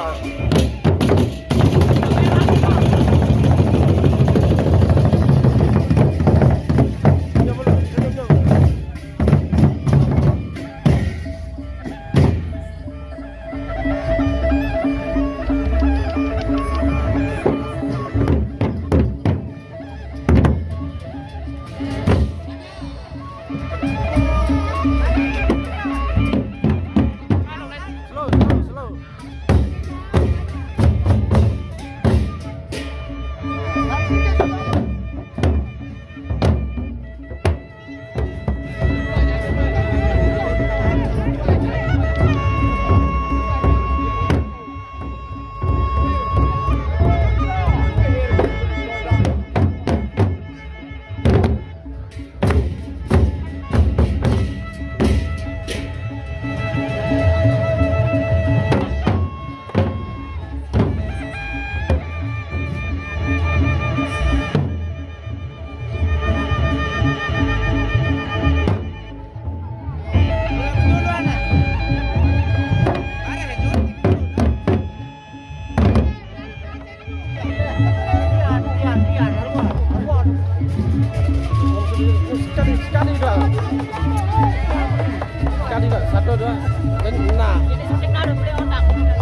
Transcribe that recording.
out. Sekali, sekali dah. Sekali dah. Satu, dua. Dan nah. Lanjut.